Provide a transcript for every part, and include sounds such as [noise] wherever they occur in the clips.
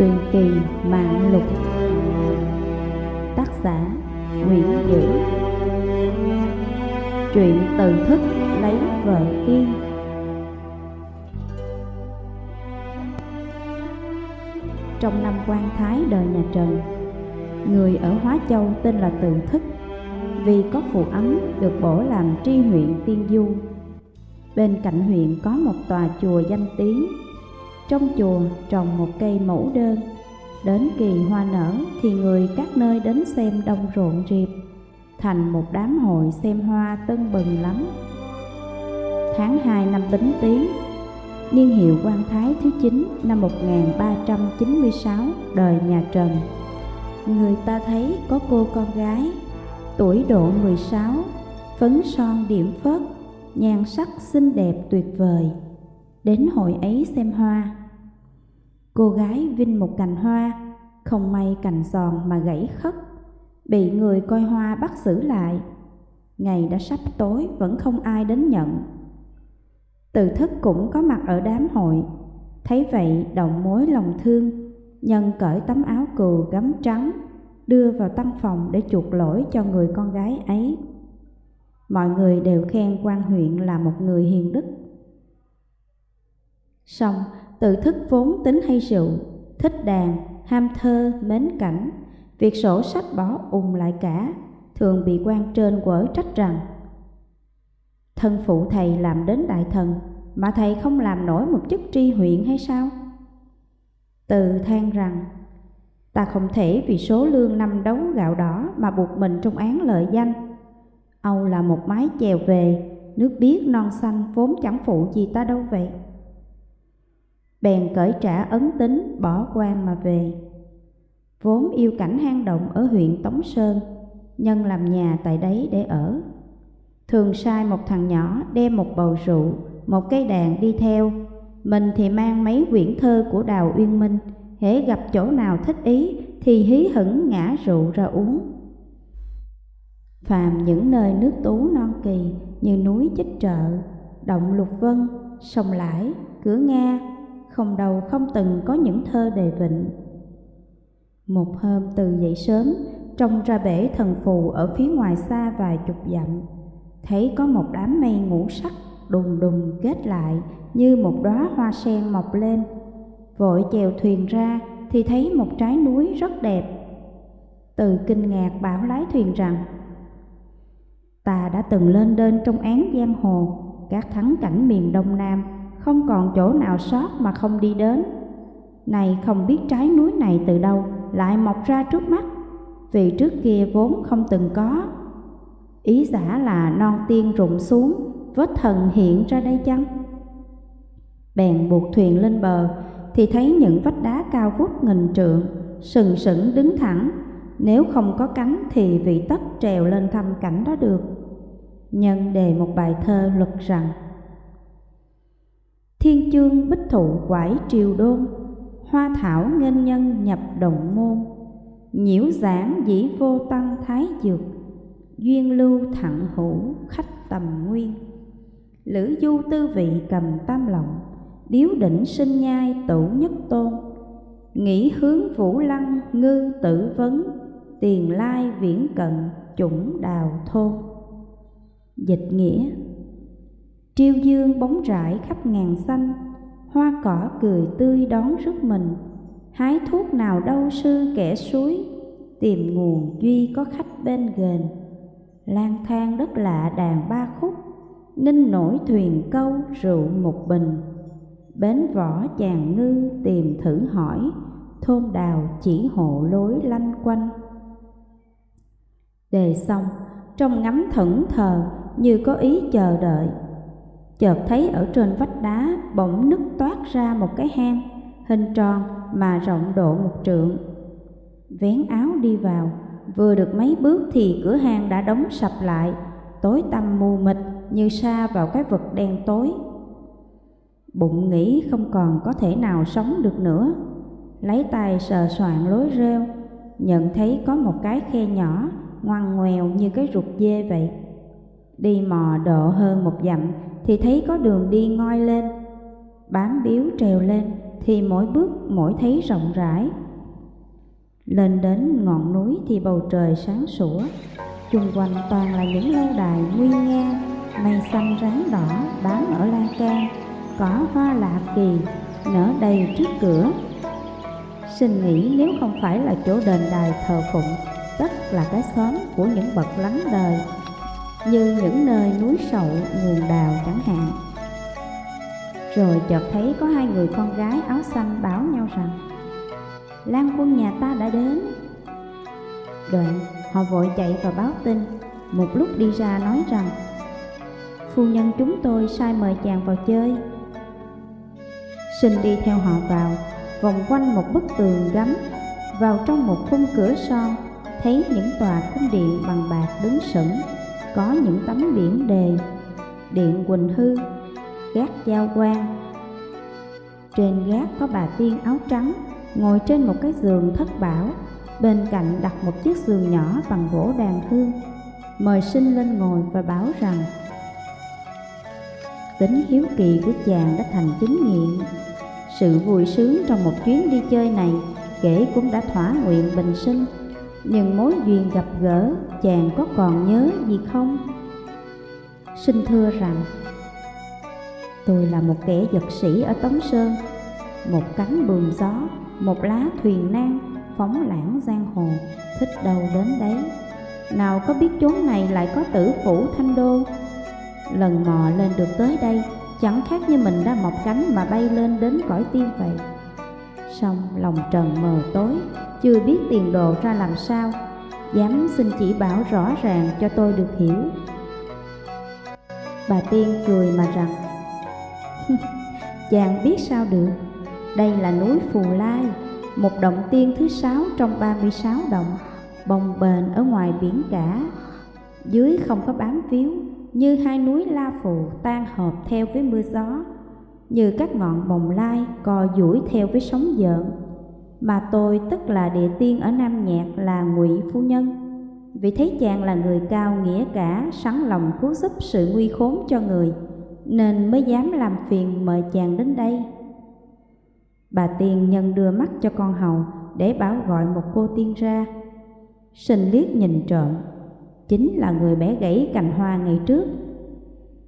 Truyền kỳ mạng lục. Tác giả Nguyễn Dữ. Truyện từ thức lấy vợ tiên. Trong năm quan thái đời nhà Trần, Người ở Hóa Châu tên là Từ Thức, Vì có phụ ấm được bổ làm tri huyện Tiên Du. Bên cạnh huyện có một tòa chùa danh tiếng trong chùa trồng một cây mẫu đơn. Đến kỳ hoa nở thì người các nơi đến xem đông rộn rịp, Thành một đám hội xem hoa tân bừng lắm. Tháng 2 năm Bính Tý, Niên hiệu quan Thái thứ 9 năm 1396 đời nhà Trần. Người ta thấy có cô con gái, Tuổi độ 16 Phấn son điểm phớt, Nhan sắc xinh đẹp tuyệt vời. Đến hội ấy xem hoa Cô gái vinh một cành hoa, không may cành giòn mà gãy khất, bị người coi hoa bắt xử lại. Ngày đã sắp tối vẫn không ai đến nhận. Từ thức cũng có mặt ở đám hội, thấy vậy động mối lòng thương, nhân cởi tấm áo cừu gấm trắng, đưa vào tăng phòng để chuộc lỗi cho người con gái ấy. Mọi người đều khen quan huyện là một người hiền đức. Xong, tự thức vốn tính hay rượu, thích đàn, ham thơ, mến cảnh, việc sổ sách bỏ ùng lại cả, thường bị quan trên quở trách rằng Thân phụ thầy làm đến đại thần, mà thầy không làm nổi một chức tri huyện hay sao? Từ than rằng, ta không thể vì số lương năm đấu gạo đỏ mà buộc mình trong án lợi danh. Âu là một mái chèo về, nước biếc non xanh vốn chẳng phụ gì ta đâu vậy bèn cởi trả ấn tính bỏ quan mà về. Vốn yêu cảnh hang động ở huyện Tống Sơn, nhân làm nhà tại đấy để ở. Thường sai một thằng nhỏ đem một bầu rượu, một cây đàn đi theo, mình thì mang mấy quyển thơ của Đào Uyên Minh, hễ gặp chỗ nào thích ý thì hí hửng ngã rượu ra uống. Phàm những nơi nước tú non kỳ như núi Chích Trợ, động Lục Vân, sông Lãi, Cửa Nga, không đầu không từng có những thơ đề vịnh. Một hôm từ dậy sớm, trông ra bể thần phù ở phía ngoài xa vài chục dặm, thấy có một đám mây ngũ sắc đùng đùng kết lại như một đóa hoa sen mọc lên. Vội chèo thuyền ra thì thấy một trái núi rất đẹp. Từ kinh ngạc bảo lái thuyền rằng Ta đã từng lên đên trong án giang hồ các thắng cảnh miền Đông Nam không còn chỗ nào sót mà không đi đến. Này không biết trái núi này từ đâu lại mọc ra trước mắt, vì trước kia vốn không từng có. Ý giả là non tiên rụng xuống, vết thần hiện ra đây chăng? Bèn buộc thuyền lên bờ, thì thấy những vách đá cao vút nghìn trượng, sừng sững đứng thẳng. Nếu không có cánh thì vị tất trèo lên thăm cảnh đó được. Nhân đề một bài thơ luật rằng Thiên chương bích thụ quải triều đôn, Hoa thảo nghênh nhân nhập động môn, Nhiễu giảng dĩ vô tăng thái dược, Duyên lưu thẳng hữu khách tầm nguyên. Lữ du tư vị cầm tam lộng, Điếu đỉnh sinh nhai tủ nhất tôn, Nghĩ hướng vũ lăng ngư tử vấn, Tiền lai viễn cận chủng đào thôn. Dịch nghĩa Triêu dương bóng rải khắp ngàn xanh, Hoa cỏ cười tươi đón rước mình, Hái thuốc nào đâu sư kẻ suối, Tìm nguồn duy có khách bên ghềnh lang thang đất lạ đàn ba khúc, Ninh nổi thuyền câu rượu một bình, Bến võ chàng ngư tìm thử hỏi, Thôn đào chỉ hộ lối lanh quanh. Đề xong, trong ngắm thẫn thờ như có ý chờ đợi chợt thấy ở trên vách đá bỗng nứt toát ra một cái hang, hình tròn mà rộng độ một trượng. Vén áo đi vào, vừa được mấy bước thì cửa hang đã đóng sập lại, tối tăm mù mịt như sa vào cái vực đen tối. Bụng nghĩ không còn có thể nào sống được nữa, lấy tay sờ soạn lối rêu, nhận thấy có một cái khe nhỏ, ngoằn ngoèo như cái ruột dê vậy. Đi mò độ hơn một dặm thì thấy có đường đi ngoi lên, bám biếu trèo lên, thì mỗi bước mỗi thấy rộng rãi. Lên đến ngọn núi thì bầu trời sáng sủa, chung quanh toàn là những lâu đài nguy nga, mây xanh ráng đỏ bám ở lan can, cỏ hoa lạ kỳ nở đầy trước cửa. Xin nghĩ nếu không phải là chỗ đền đài thờ phụng, tất là cái xóm của những bậc lắng đời, như những nơi núi sậu, nguồn đào chẳng hạn. Rồi chợt thấy có hai người con gái áo xanh báo nhau rằng Lan quân nhà ta đã đến. Đoạn họ vội chạy và báo tin. Một lúc đi ra nói rằng Phu nhân chúng tôi sai mời chàng vào chơi. Xin đi theo họ vào Vòng quanh một bức tường gấm. Vào trong một khung cửa son Thấy những tòa cung điện bằng bạc đứng sững. Có những tấm biển đề, Điện Quỳnh Hư, gác giao quan trên gác có bà tiên áo trắng, ngồi trên một cái giường thất bảo, bên cạnh đặt một chiếc giường nhỏ bằng gỗ đàn hương. Mời sinh lên ngồi và bảo rằng tính hiếu kỳ của chàng đã thành chính nghiện sự vui sướng trong một chuyến đi chơi này kể cũng đã thỏa nguyện bình sinh nhưng mối duyên gặp gỡ chàng có còn nhớ gì không? Xin thưa rằng Tôi là một kẻ giật sĩ ở Tống Sơn Một cánh buồm gió, một lá thuyền nan Phóng lãng giang hồ, thích đâu đến đấy. Nào có biết chốn này lại có tử phủ thanh đô? Lần mò lên được tới đây Chẳng khác như mình đã mọc cánh mà bay lên đến cõi tiên vậy. Xong lòng trần mờ tối chưa biết tiền đồ ra làm sao. Dám xin chỉ bảo rõ ràng cho tôi được hiểu. Bà Tiên cười mà rằng, [laughs] Chàng biết sao được? Đây là núi Phù Lai, Một động tiên thứ sáu trong 36 động, Bồng bềnh ở ngoài biển cả. Dưới không có bám víu, Như hai núi La Phù tan hợp theo với mưa gió, Như các ngọn bồng lai co duỗi theo với sóng dợn mà tôi tức là địa tiên ở Nam Nhạc là ngụy Phu Nhân Vì thấy chàng là người cao nghĩa cả Sẵn lòng cứu giúp sự nguy khốn cho người nên mới dám làm phiền mời chàng đến đây. Bà Tiên nhân đưa mắt cho con hầu để bảo gọi một cô tiên ra. Sinh liếc nhìn trộm, chính là người bé gãy cành hoa ngày trước.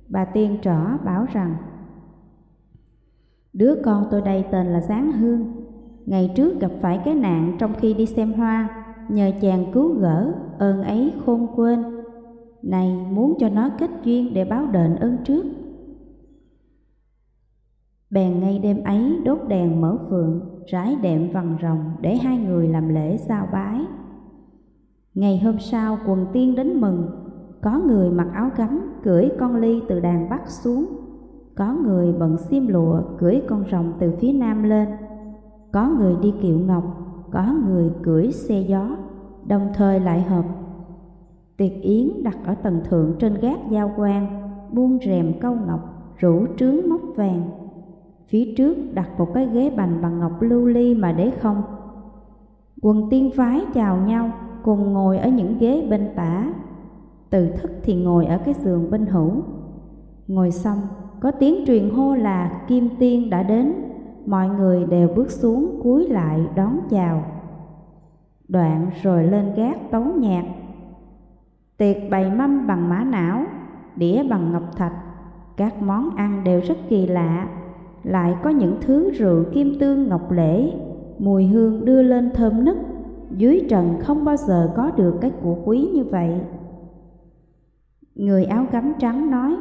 Bà Tiên trỏ bảo rằng, Đứa con tôi đây tên là Giáng Hương, ngày trước gặp phải cái nạn trong khi đi xem hoa, nhờ chàng cứu gỡ, ơn ấy khôn quên. Này muốn cho nó kết duyên để báo đền ơn trước Bèn ngay đêm ấy đốt đèn mở phượng, rải đệm vằn rồng để hai người làm lễ sao bái. Ngày hôm sau quần tiên đến mừng, có người mặc áo gấm cưỡi con ly từ đàn bắc xuống, có người bận xiêm lụa cưỡi con rồng từ phía nam lên, có người đi kiệu ngọc, có người cưỡi xe gió, đồng thời lại hợp. Tiệc yến đặt ở tầng thượng trên gác giao quan, buông rèm câu ngọc, rủ trướng móc vàng, Phía trước đặt một cái ghế bành bằng ngọc lưu ly mà để không. Quần tiên phái chào nhau, cùng ngồi ở những ghế bên tả. Từ thức thì ngồi ở cái giường bên hữu. Ngồi xong, có tiếng truyền hô là Kim Tiên đã đến. Mọi người đều bước xuống cúi lại đón chào. Đoạn rồi lên gác tấu nhạc. Tiệc bày mâm bằng mã não, đĩa bằng ngọc thạch. Các món ăn đều rất kỳ lạ, lại có những thứ rượu kim tương ngọc lễ, mùi hương đưa lên thơm nức, dưới trần không bao giờ có được cái của quý như vậy. Người áo gấm trắng nói,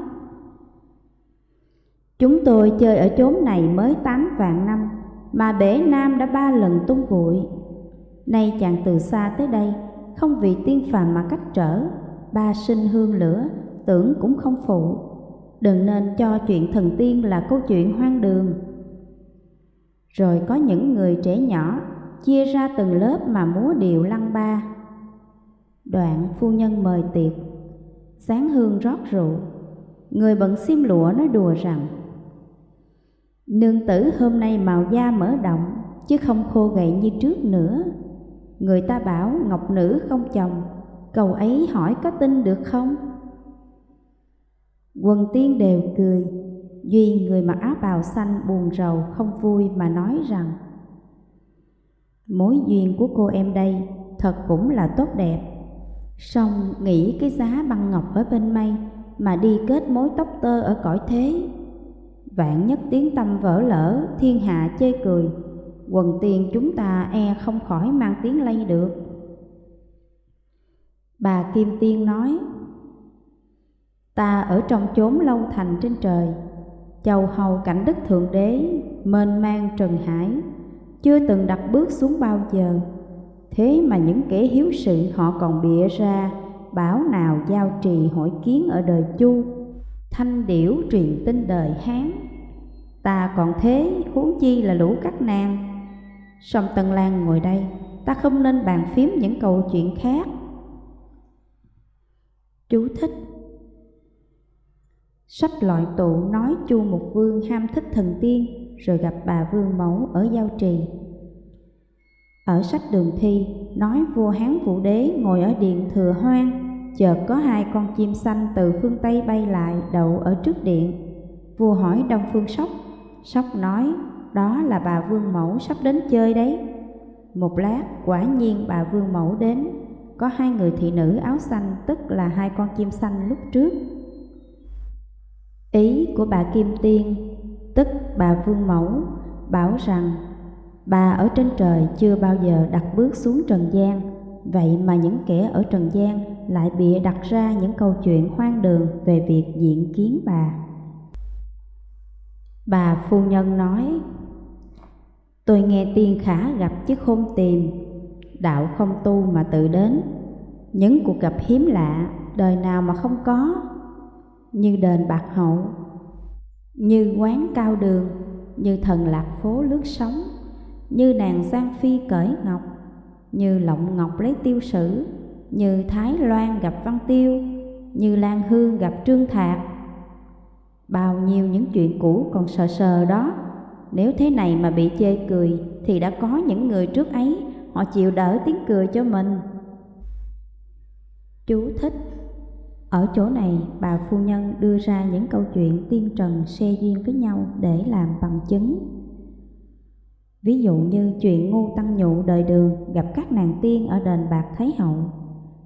Chúng tôi chơi ở chốn này mới tám vạn năm, mà bể nam đã ba lần tung bụi. Nay chàng từ xa tới đây, không vì tiên phàm mà cách trở, ba sinh hương lửa, tưởng cũng không phụ đừng nên cho chuyện thần tiên là câu chuyện hoang đường. Rồi có những người trẻ nhỏ chia ra từng lớp mà múa điệu lăng ba. Đoạn phu nhân mời tiệc, sáng hương rót rượu, người bận xiêm lụa nói đùa rằng Nương tử hôm nay màu da mở động, chứ không khô gậy như trước nữa. Người ta bảo ngọc nữ không chồng, cầu ấy hỏi có tin được không? Quần tiên đều cười, Duy người mặc áo bào xanh buồn rầu không vui mà nói rằng Mối duyên của cô em đây thật cũng là tốt đẹp Xong nghĩ cái giá băng ngọc ở bên mây Mà đi kết mối tóc tơ ở cõi thế Vạn nhất tiếng tâm vỡ lỡ, Thiên hạ chê cười. Quần tiền chúng ta e không khỏi mang tiếng lây được. Bà Kim Tiên nói, Ta ở trong chốn lâu thành trên trời, chầu hầu cảnh đức thượng đế, Mênh mang trần hải, Chưa từng đặt bước xuống bao giờ. Thế mà những kẻ hiếu sự họ còn bịa ra, Bảo nào giao trì hỏi kiến ở đời Chu, Thanh điểu truyền tin đời Hán. Ta còn thế, huống chi là lũ các nàng Song Tân Lan ngồi đây, Ta không nên bàn phím những câu chuyện khác. Chú thích. Sách loại tụ nói chu một vương ham thích thần tiên, Rồi gặp bà vương mẫu ở giao trì. Ở sách đường thi, nói vua Hán Vũ Đế ngồi ở điện thừa hoang, Chợt có hai con chim xanh từ phương Tây bay lại đậu ở trước điện. Vua hỏi Đông Phương Sóc Sóc nói, đó là bà Vương Mẫu sắp đến chơi đấy. Một lát, quả nhiên bà Vương Mẫu đến. Có hai người thị nữ áo xanh, tức là hai con chim xanh lúc trước. Ý của bà Kim Tiên, tức bà Vương Mẫu, bảo rằng, bà ở trên trời chưa bao giờ đặt bước xuống trần gian, Vậy mà những kẻ ở trần gian lại bịa đặt ra những câu chuyện hoang đường về việc diện kiến bà. Bà phu nhân nói, Tôi nghe tiên khả gặp chứ không tìm, Đạo không tu mà tự đến. Những cuộc gặp hiếm lạ, Đời nào mà không có, Như đền bạc hậu, Như quán cao đường, Như thần lạc phố lướt sóng, Như nàng Giang Phi cởi ngọc, Như lộng ngọc lấy tiêu sử, Như Thái Loan gặp Văn Tiêu, Như Lan Hương gặp Trương Thạc Bao nhiêu những chuyện cũ còn sờ sờ đó. Nếu thế này mà bị chê cười, Thì đã có những người trước ấy, Họ chịu đỡ tiếng cười cho mình. Chú thích. Ở chỗ này, bà phu nhân đưa ra những câu chuyện tiên trần xe duyên với nhau để làm bằng chứng. Ví dụ như chuyện ngu tăng nhụ đời đường gặp các nàng tiên ở đền bạc Thái Hậu.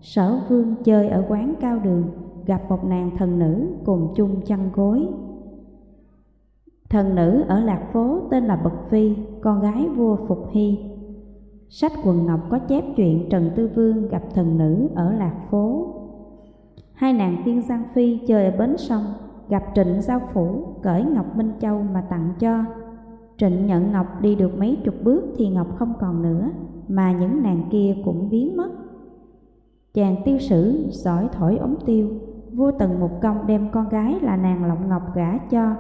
Sở vương chơi ở quán cao đường gặp một nàng thần nữ cùng chung chăn gối Thần nữ ở Lạc Phố tên là bậc Phi, con gái vua Phục Hy. Sách quần ngọc có chép chuyện Trần Tư Vương gặp thần nữ ở Lạc Phố. Hai nàng tiên Giang Phi chơi ở bến sông, gặp Trịnh Giao Phủ cởi Ngọc Minh Châu mà tặng cho. Trịnh nhận Ngọc đi được mấy chục bước thì Ngọc không còn nữa, mà những nàng kia cũng biến mất. Chàng tiêu sử giỏi thổi ống tiêu, vua Tần Mục Công đem con gái là nàng Lộng Ngọc gả cho,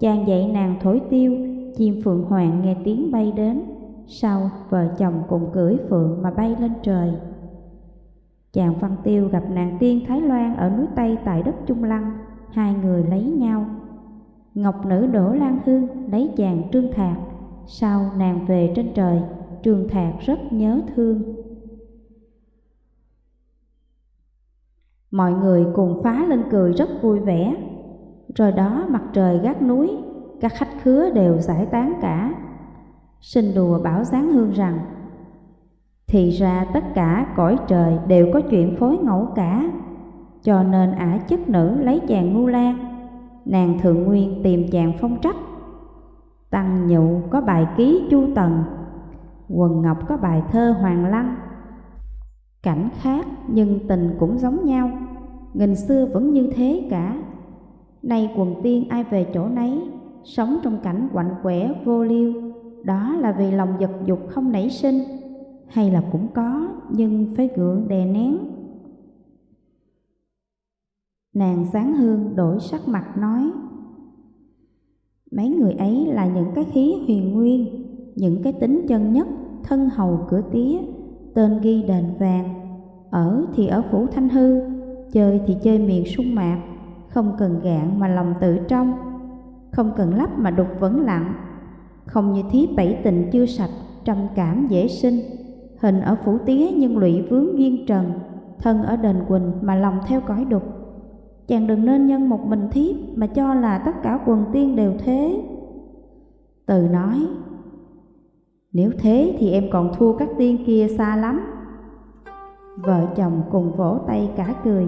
Chàng dạy nàng thổi tiêu, chim phượng hoàng nghe tiếng bay đến, sau vợ chồng cùng cưỡi phượng mà bay lên trời. Chàng Văn Tiêu gặp nàng tiên Thái Loan ở núi Tây tại đất Trung Lăng, hai người lấy nhau. Ngọc nữ Đỗ Lan Hương lấy chàng Trương Thạc, sau nàng về trên trời, Trương Thạc rất nhớ thương. Mọi người cùng phá lên cười rất vui vẻ, rồi đó mặt trời gác núi, các khách khứa đều giải tán cả. Sinh đùa bảo Giáng Hương rằng, thì ra tất cả cõi trời đều có chuyện phối ngẫu cả, cho nên ả chức nữ lấy chàng ngu lan, nàng thượng nguyên tìm chàng phong trách. Tăng nhụ có bài ký chu tần, quần ngọc có bài thơ hoàng lăng. Cảnh khác nhưng tình cũng giống nhau, nghìn xưa vẫn như thế cả. Nay quần tiên ai về chỗ nấy, sống trong cảnh quạnh quẻ vô liêu, đó là vì lòng giật dục không nảy sinh, hay là cũng có nhưng phải gượng đè nén. Nàng sáng hương đổi sắc mặt nói, Mấy người ấy là những cái khí huyền nguyên, những cái tính chân nhất, thân hầu cửa tía, tên ghi đền vàng, ở thì ở phủ thanh hư, chơi thì chơi miền sung mạc, không cần gạn mà lòng tự trong, không cần lắp mà đục vẫn lặng, không như thiếp bảy tình chưa sạch, trầm cảm dễ sinh, hình ở phủ tía nhưng lụy vướng duyên trần, thân ở đền quỳnh mà lòng theo cõi đục. Chàng đừng nên nhân một mình thiếp mà cho là tất cả quần tiên đều thế. Từ nói, nếu thế thì em còn thua các tiên kia xa lắm. Vợ chồng cùng vỗ tay cả cười.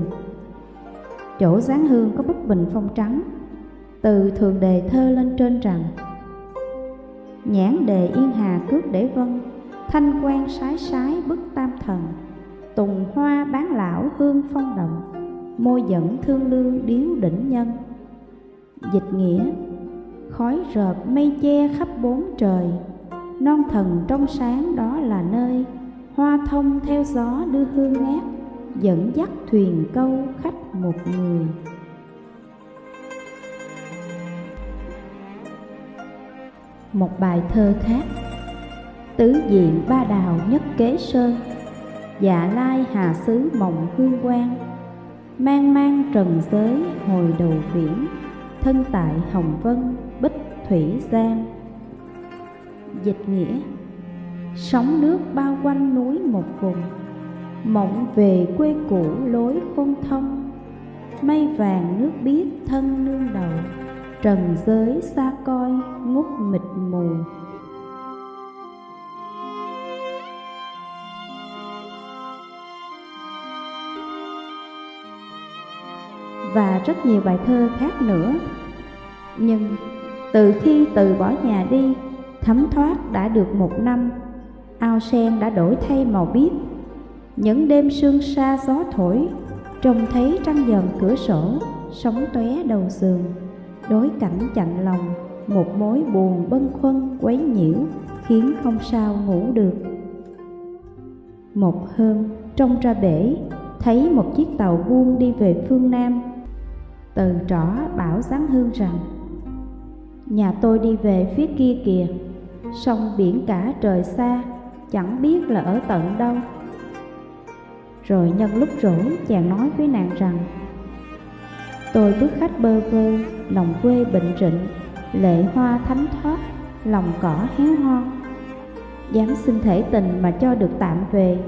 Chỗ giáng hương có bức bình phong trắng, từ thường đề thơ lên trên rằng Nhãn đề yên hà cước để vân, thanh quan sái sái bức tam thần, tùng hoa bán lão hương phong động, môi dẫn thương lương điếu đỉnh nhân. Dịch nghĩa Khói rợp mây che khắp bốn trời, non thần trong sáng đó là nơi hoa thông theo gió đưa hương ngát, dẫn dắt thuyền câu khách một người. Một bài thơ khác, tứ diện ba đào nhất kế sơn dạ lai hà xứ mộng hương quang. Mang mang trần giới hồi đầu viễn, thân tại hồng vân, bích thủy giang. Dịch nghĩa sóng nước bao quanh núi một vùng, mộng về quê cũ lối khôn thông. Mây vàng nước biếc thân nương đầu, trần giới xa coi ngút mịt mù. Và rất nhiều bài thơ khác nữa. Nhưng từ khi từ bỏ nhà đi, thấm thoát đã được một năm ao sen đã đổi thay màu biếc. Những đêm sương sa gió thổi, trông thấy trăng dần cửa sổ, sóng tóe đầu giường. Đối cảnh chạnh lòng, một mối buồn bâng khuâng quấy nhiễu, khiến không sao ngủ được. Một hôm, trông ra bể, thấy một chiếc tàu buông đi về phương nam. Từ trỏ bảo giáng hương rằng, nhà tôi đi về phía kia kìa, sông biển cả trời xa chẳng biết là ở tận đâu. Rồi nhân lúc rỗi chàng nói với nàng rằng Tôi bước khách bơ vơ, lòng quê bệnh rịnh Lệ hoa thánh thoát, lòng cỏ héo hon. Dám xin thể tình mà cho được tạm về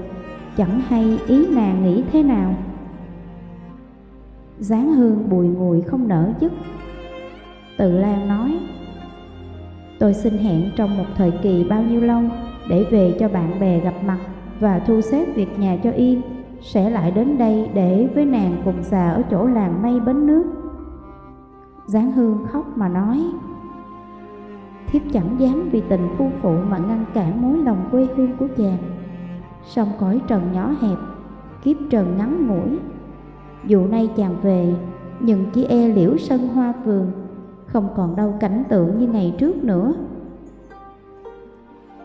Chẳng hay ý nàng nghĩ thế nào? Giáng hương bùi ngùi không nở dứt. Tự Lan nói Tôi xin hẹn trong một thời kỳ bao nhiêu lâu? Để về cho bạn bè gặp mặt Và thu xếp việc nhà cho yên Sẽ lại đến đây để với nàng cùng già ở chỗ làng mây bến nước. Giáng hương khóc mà nói Thiếp chẳng dám vì tình phu phụ mà ngăn cản mối lòng quê hương của chàng. Sông cõi trần nhỏ hẹp, kiếp trần ngắn ngủi. Dù nay chàng về, nhưng chỉ e liễu sân hoa vườn không còn đâu cảnh tượng như ngày trước nữa.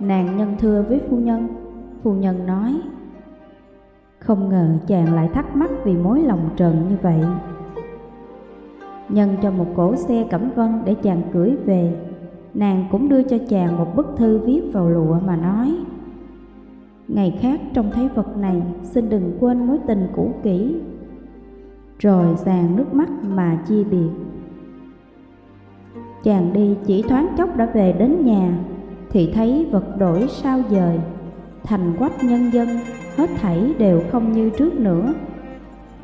Nàng nhân thưa với phu nhân, phu nhân nói, không ngờ chàng lại thắc mắc vì mối lòng trần như vậy. Nhân cho một cỗ xe cẩm vân để chàng cưỡi về, nàng cũng đưa cho chàng một bức thư viết vào lụa mà nói, Ngày khác trông thấy vật này, xin đừng quên mối tình cũ kỹ. Rồi giàn nước mắt mà chia biệt. Chàng đi chỉ thoáng chốc đã về đến nhà thì thấy vật đổi sao dời. Thành quách nhân dân Hết thảy đều không như trước nữa.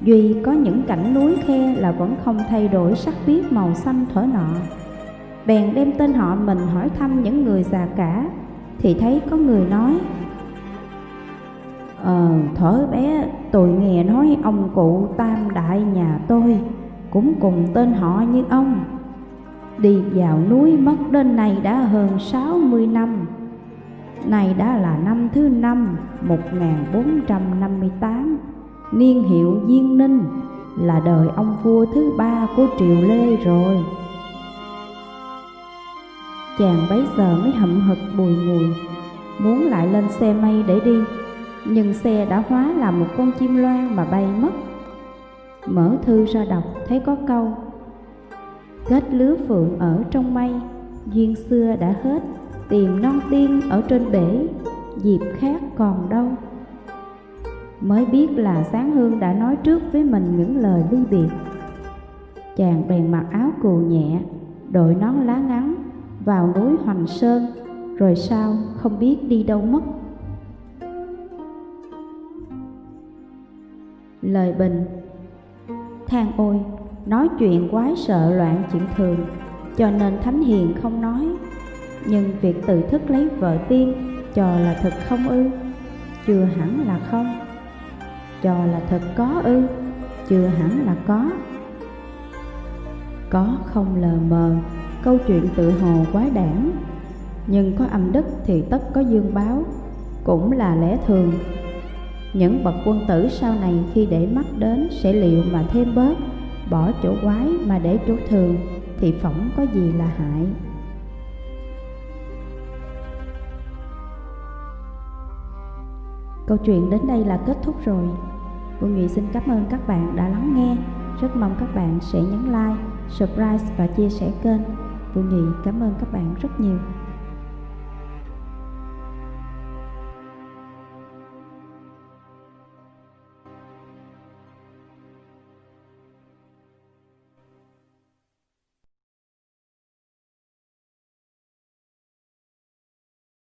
Duy có những cảnh núi khe là vẫn không thay đổi sắc biếc màu xanh thở nọ. Bèn đem tên họ mình hỏi thăm những người già cả Thì thấy có người nói Ờ, thở bé tôi nghe nói ông cụ tam đại nhà tôi Cũng cùng tên họ như ông. Đi vào núi mất đến nay đã hơn 60 năm. Này đã là năm thứ năm 1458 Niên hiệu Diên Ninh Là đời ông vua thứ ba của Triều Lê rồi. Chàng bấy giờ mới hậm hực bùi ngùi, Muốn lại lên xe mây để đi, Nhưng xe đã hóa là một con chim loan mà bay mất. Mở thư ra đọc, thấy có câu kết lứa phượng ở trong mây. Duyên xưa đã hết, tìm non tiên ở trên bể, dịp khác còn đâu. Mới biết là sáng hương đã nói trước với mình những lời ly biệt. Chàng bèn mặc áo cù nhẹ, đội nón lá ngắn vào núi hoành sơn, rồi sao không biết đi đâu mất. Lời bình than ôi nói chuyện quái sợ loạn chuyện thường, cho nên Thánh Hiền không nói. Nhưng việc tự thức lấy vợ tiên cho là thật không ư? Chưa hẳn là không. Cho là thật có ư? Chưa hẳn là có. Có không lờ mờ, câu chuyện tự hồ quái đản. Nhưng có âm đức thì tất có dương báo, cũng là lẽ thường. Những bậc quân tử sau này khi để mắt đến sẽ liệu mà thêm bớt, bỏ chỗ quái mà để chỗ thường thì phỏng có gì là hại. Câu chuyện đến đây là kết thúc rồi. Phương Nghị xin cảm ơn các bạn đã lắng nghe. Rất mong các bạn sẽ nhấn like, subscribe và chia sẻ kênh. Phương Nghị cảm ơn các bạn rất nhiều.